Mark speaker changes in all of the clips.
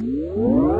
Speaker 1: Música hum?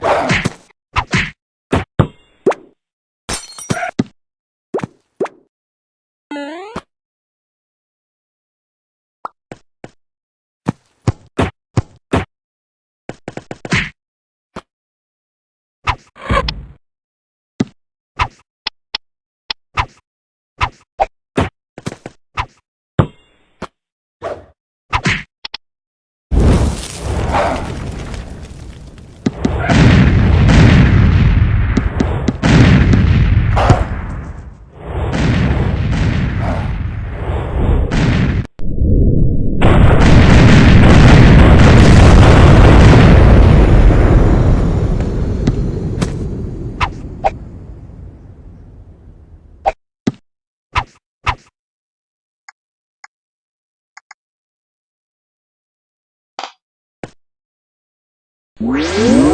Speaker 1: Bang! Música uhum.